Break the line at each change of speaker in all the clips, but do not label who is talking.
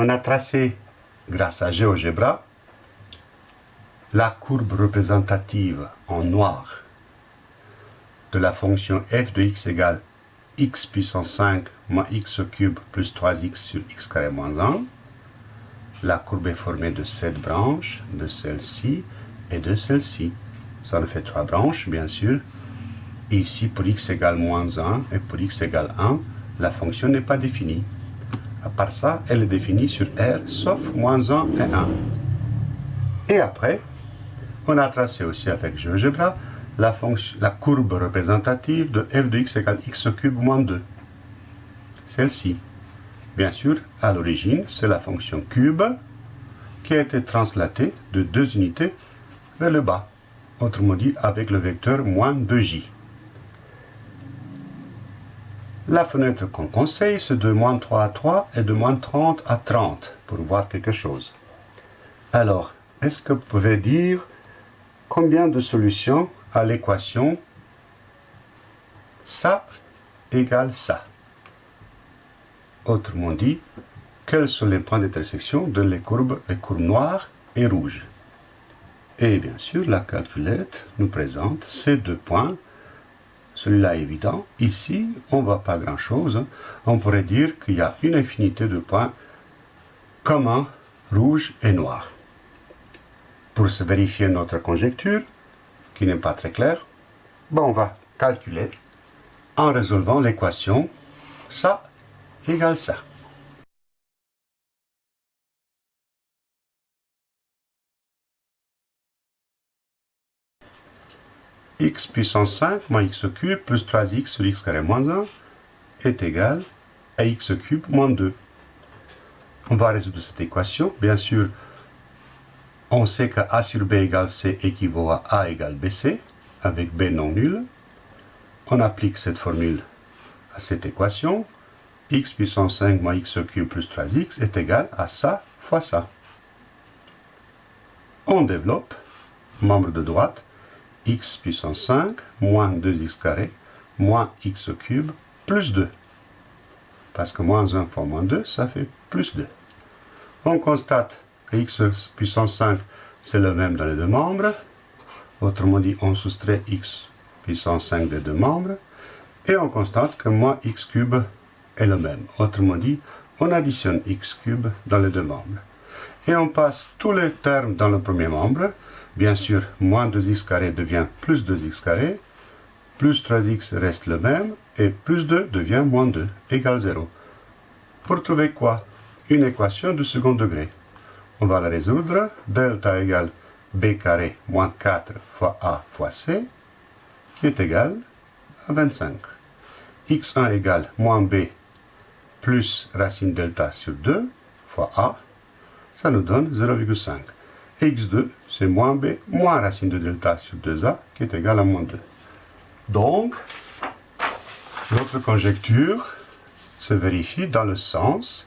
on a tracé, grâce à GeoGebra, la courbe représentative en noir de la fonction f de x égale x puissance 5 moins x cube plus 3x sur x carré moins 1. La courbe est formée de cette branche, de celle-ci et de celle-ci. Ça nous fait trois branches, bien sûr. Ici, pour x égale moins 1 et pour x égale 1, la fonction n'est pas définie. À part ça, elle est définie sur R, sauf moins 1 et 1. Et après, on a tracé aussi avec GeoGebra la, la courbe représentative de f de x égale x cube moins 2. Celle-ci. Bien sûr, à l'origine, c'est la fonction cube qui a été translatée de deux unités vers le bas, autrement dit avec le vecteur moins 2j. La fenêtre qu'on conseille, c'est de moins 3 à 3 et de moins 30 à 30 pour voir quelque chose. Alors, est-ce que vous pouvez dire combien de solutions à l'équation ça égale ça? Autrement dit, quels sont les points d'intersection de les courbes, les courbes noires et rouges? Et bien sûr, la calculette nous présente ces deux points. Celui-là est évident. Ici, on ne voit pas grand-chose. On pourrait dire qu'il y a une infinité de points communs, rouge et noir. Pour se vérifier notre conjecture, qui n'est pas très claire, on va calculer en résolvant l'équation ça égale ça. X puissance 5 moins x cube plus 3x sur x carré moins 1 est égal à x cube moins 2. On va résoudre cette équation. Bien sûr, on sait que a sur b égale c équivaut à a égale bc, avec b non nul. On applique cette formule à cette équation x puissance 5 moins x cube plus 3x est égal à ça fois ça. On développe, membre de droite, x puissance 5 moins 2x carré moins x cube plus 2. Parce que moins 1 fois moins 2, ça fait plus 2. On constate que x puissance 5, c'est le même dans les deux membres. Autrement dit, on soustrait x puissance 5 des deux membres. Et on constate que moins x cube est le même. Autrement dit, on additionne x cube dans les deux membres. Et on passe tous les termes dans le premier membre. Bien sûr, moins 2x carré devient plus 2x carré. Plus 3x reste le même. Et plus 2 devient moins 2, égale 0. Pour trouver quoi? Une équation de second degré. On va la résoudre. Delta égale b carré moins 4 fois a fois c, est égal à 25. x1 égale moins b plus racine delta sur 2 fois a, ça nous donne 0,5. x2, c'est moins b moins racine de delta sur 2a, qui est égal à moins 2. Donc, notre conjecture se vérifie dans le sens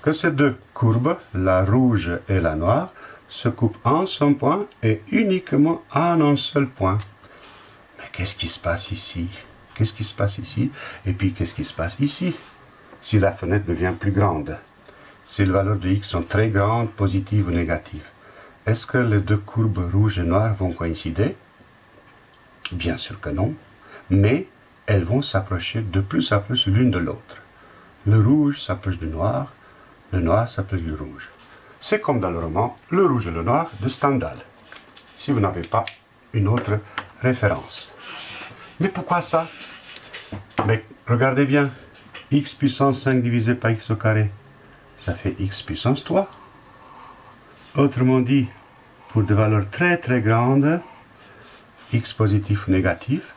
que ces deux courbes, la rouge et la noire, se coupent en son point et uniquement en un seul point. Mais qu'est-ce qui se passe ici? Qu'est-ce qui se passe ici? Et puis qu'est-ce qui se passe ici? Si la fenêtre devient plus grande, si les valeurs de x sont très grandes, positives ou négatives, est-ce que les deux courbes rouge et noire vont coïncider? Bien sûr que non, mais elles vont s'approcher de plus en plus l'une de l'autre. Le rouge s'approche du noir, le noir s'appelle le rouge. C'est comme dans le roman Le rouge et le noir de Stendhal, si vous n'avez pas une autre référence. Mais pourquoi ça? Mais regardez bien, x puissance 5 divisé par x au carré, ça fait x puissance 3. Autrement dit, pour des valeurs très très grandes, x positif ou négatif,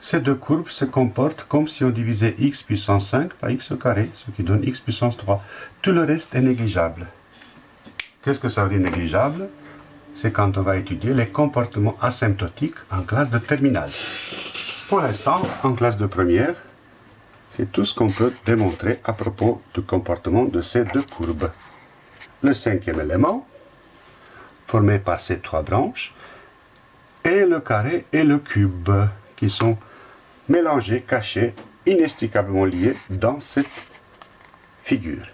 ces deux courbes se comportent comme si on divisait x puissance 5 par x au carré, ce qui donne x puissance 3. Tout le reste est négligeable. Qu'est-ce que ça veut dire négligeable? C'est quand on va étudier les comportements asymptotiques en classe de terminale. Pour l'instant, en classe de première, c'est tout ce qu'on peut démontrer à propos du comportement de ces deux courbes. Le cinquième élément, formé par ces trois branches, et le carré et le cube, qui sont mélangés, cachés, inextricablement liés dans cette figure.